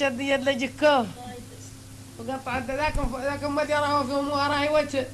الشدية اللي جكوه وقطعت ذاك ذاك ما راهو في امها راهي وجه.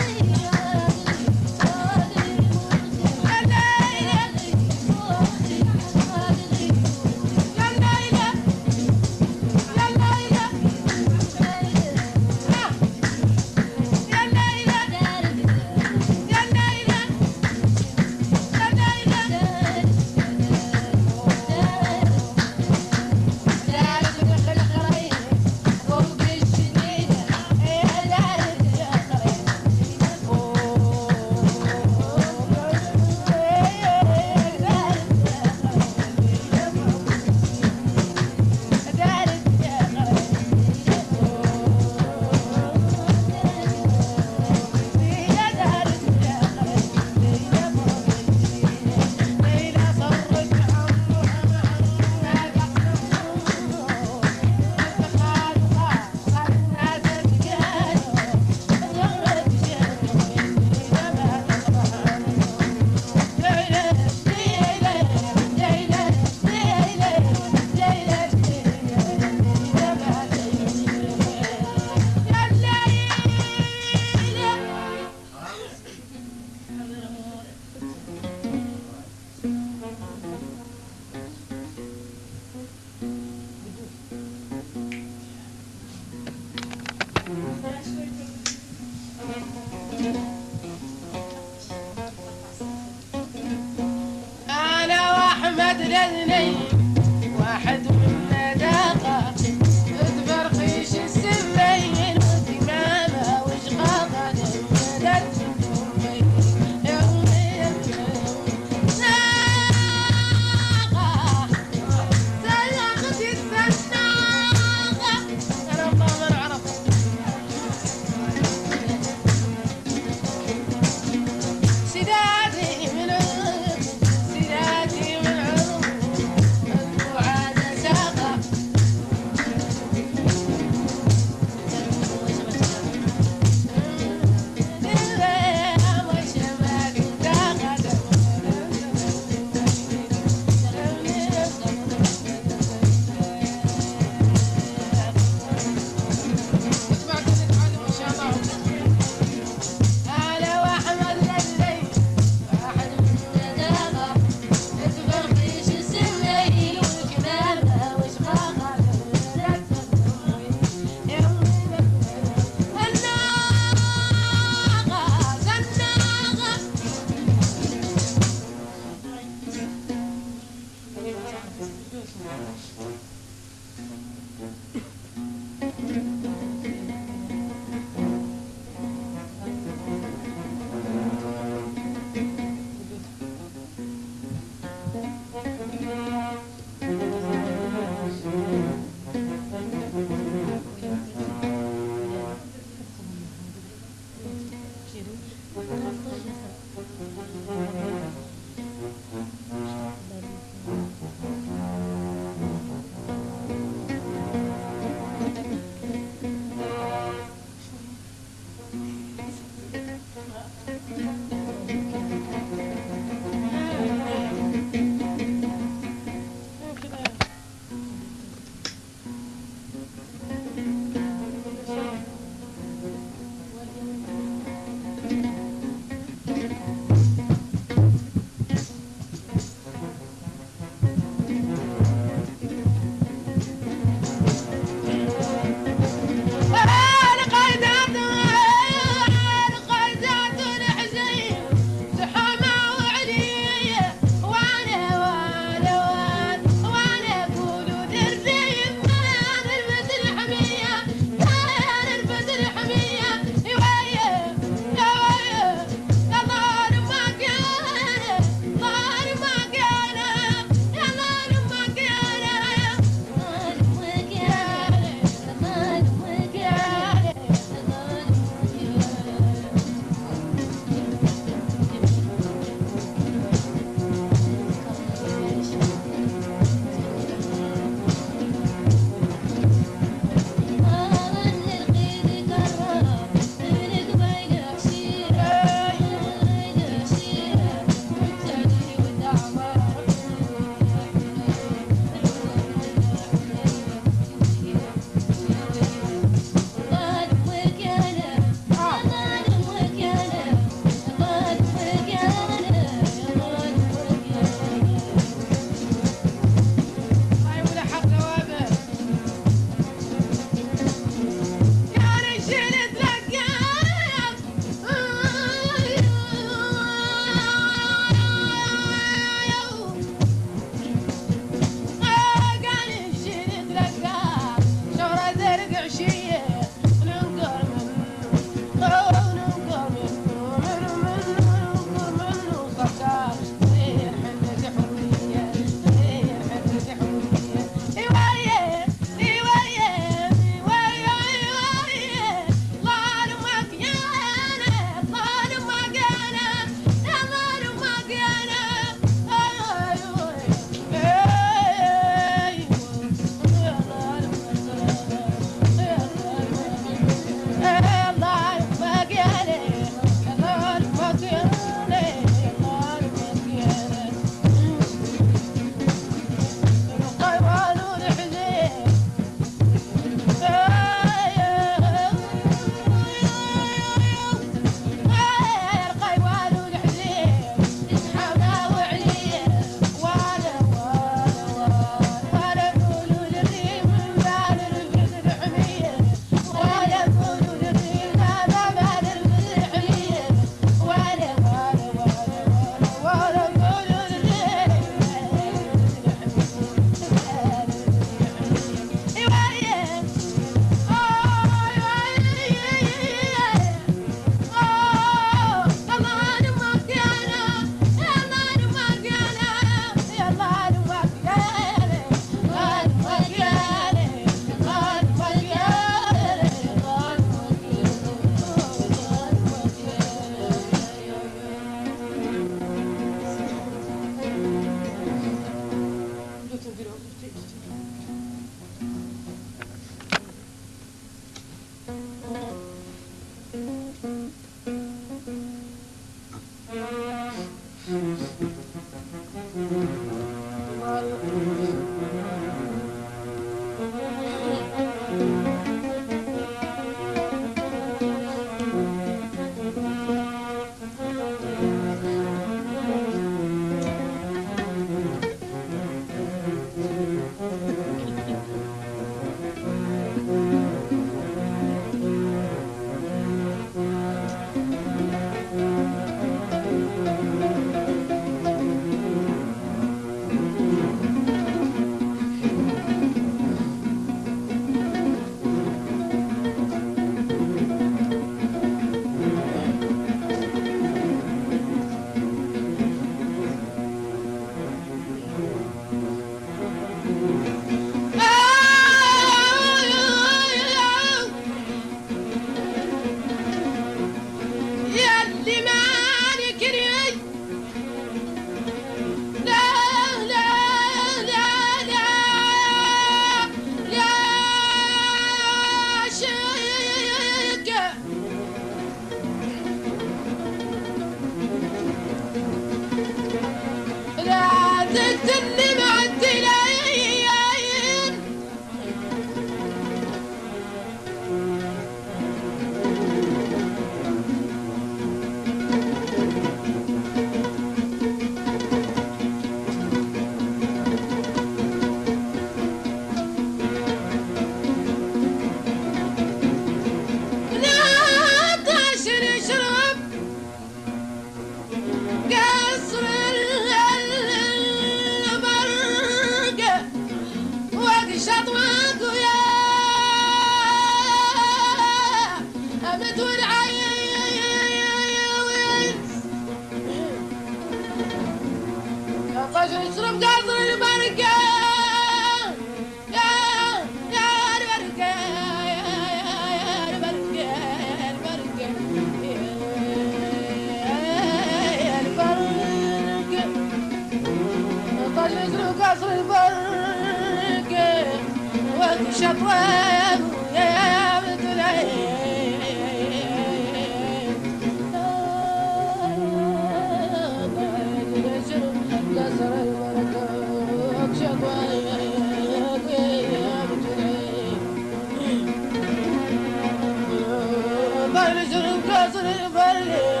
Bari canım kalsın bari.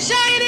Shine